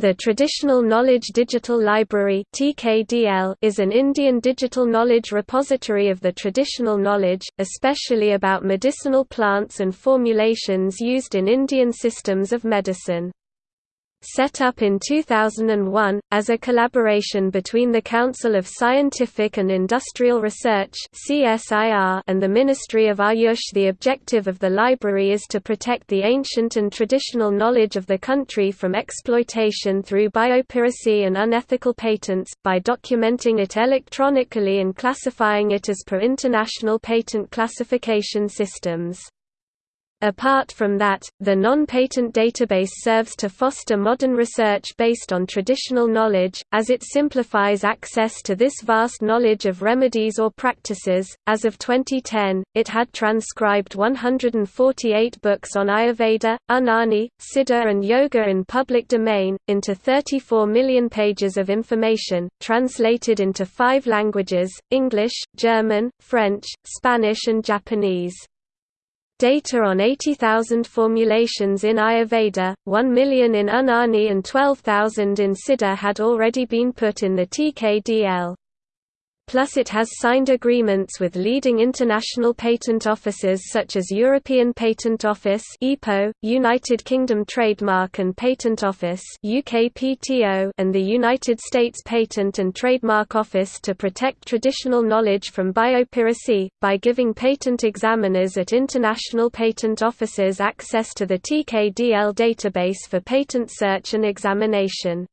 The Traditional Knowledge Digital Library is an Indian digital knowledge repository of the traditional knowledge, especially about medicinal plants and formulations used in Indian systems of medicine. Set up in 2001, as a collaboration between the Council of Scientific and Industrial Research and the Ministry of Ayush the objective of the library is to protect the ancient and traditional knowledge of the country from exploitation through biopiracy and unethical patents, by documenting it electronically and classifying it as per international patent classification systems. Apart from that, the non-patent database serves to foster modern research based on traditional knowledge, as it simplifies access to this vast knowledge of remedies or practices. As of 2010, it had transcribed 148 books on Ayurveda, Unani, Siddha and Yoga in public domain, into 34 million pages of information, translated into five languages, English, German, French, Spanish and Japanese. Data on 80,000 formulations in Ayurveda, 1 million in Unani and 12,000 in Siddha had already been put in the TKDL plus it has signed agreements with leading international patent offices such as European Patent Office (EPO), United Kingdom Trademark and Patent Office (UKPTO), and the United States Patent and Trademark Office to protect traditional knowledge from biopiracy by giving patent examiners at international patent offices access to the TKDL database for patent search and examination.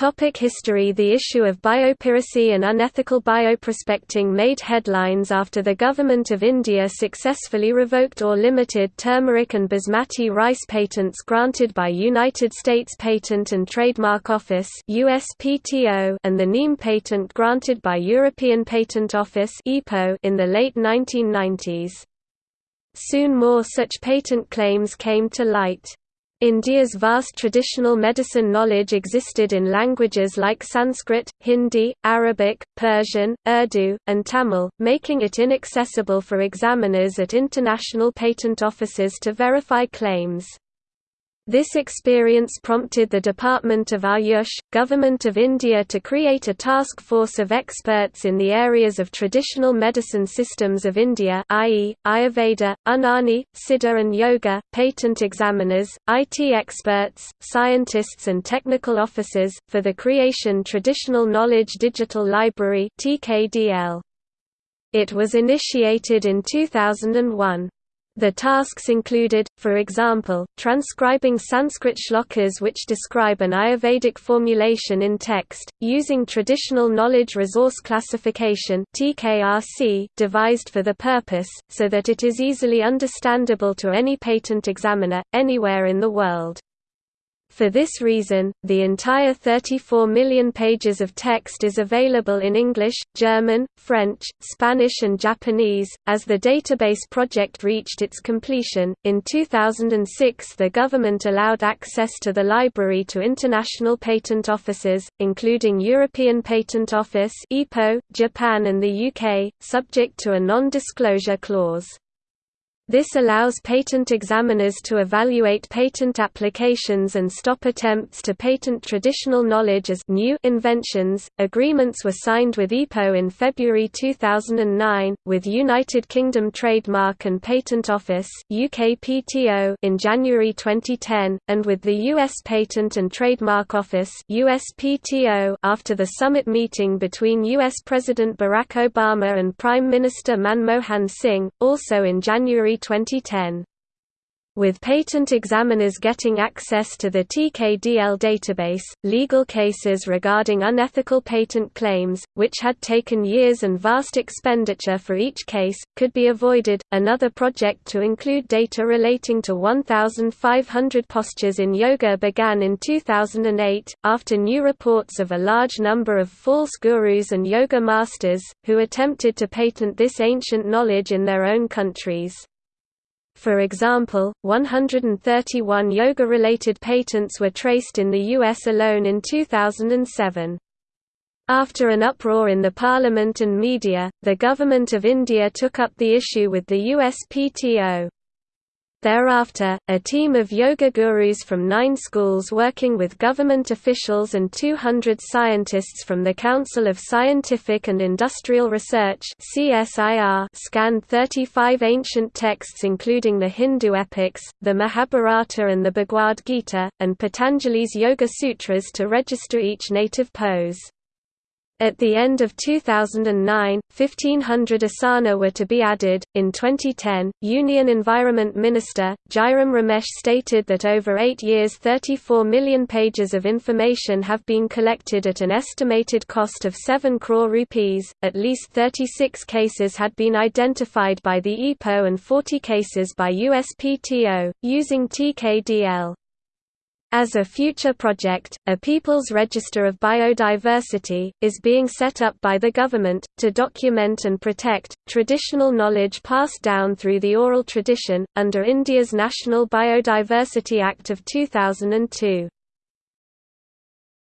Topic history The issue of biopiracy and unethical bioprospecting made headlines after the Government of India successfully revoked or limited turmeric and basmati rice patents granted by United States Patent and Trademark Office USPTO and the neem patent granted by European Patent Office in the late 1990s. Soon more such patent claims came to light. India's vast traditional medicine knowledge existed in languages like Sanskrit, Hindi, Arabic, Persian, Urdu, and Tamil, making it inaccessible for examiners at international patent offices to verify claims. This experience prompted the Department of Ayush, Government of India to create a task force of experts in the areas of traditional medicine systems of India i.e., Ayurveda, Unani, Siddha and Yoga, patent examiners, IT experts, scientists and technical officers, for the creation Traditional Knowledge Digital Library It was initiated in 2001. The tasks included, for example, transcribing Sanskrit shlokas which describe an Ayurvedic formulation in text, using Traditional Knowledge Resource Classification devised for the purpose, so that it is easily understandable to any patent examiner, anywhere in the world. For this reason, the entire 34 million pages of text is available in English, German, French, Spanish, and Japanese. As the database project reached its completion, in 2006 the government allowed access to the library to international patent offices, including European Patent Office, (EPO), Japan, and the UK, subject to a non disclosure clause. This allows patent examiners to evaluate patent applications and stop attempts to patent traditional knowledge as new inventions. Agreements were signed with EPO in February 2009, with United Kingdom Trademark and Patent Office (UKPTO) in January 2010, and with the US Patent and Trademark Office (USPTO) after the summit meeting between US President Barack Obama and Prime Minister Manmohan Singh, also in January 2010. With patent examiners getting access to the TKDL database, legal cases regarding unethical patent claims, which had taken years and vast expenditure for each case, could be avoided. Another project to include data relating to 1,500 postures in yoga began in 2008, after new reports of a large number of false gurus and yoga masters, who attempted to patent this ancient knowledge in their own countries. For example, 131 yoga-related patents were traced in the US alone in 2007. After an uproar in the parliament and media, the Government of India took up the issue with the USPTO. Thereafter, a team of yoga gurus from nine schools working with government officials and 200 scientists from the Council of Scientific and Industrial Research scanned 35 ancient texts including the Hindu epics, the Mahabharata and the Bhagavad Gita, and Patanjali's Yoga Sutras to register each native pose. At the end of 2009, 1500 asana were to be added. In 2010, Union Environment Minister, Jairam Ramesh stated that over eight years 34 million pages of information have been collected at an estimated cost of 7 crore rupees, at least 36 cases had been identified by the EPO and 40 cases by USPTO, using TKDL. As a future project, a People's Register of Biodiversity, is being set up by the government, to document and protect, traditional knowledge passed down through the oral tradition, under India's National Biodiversity Act of 2002.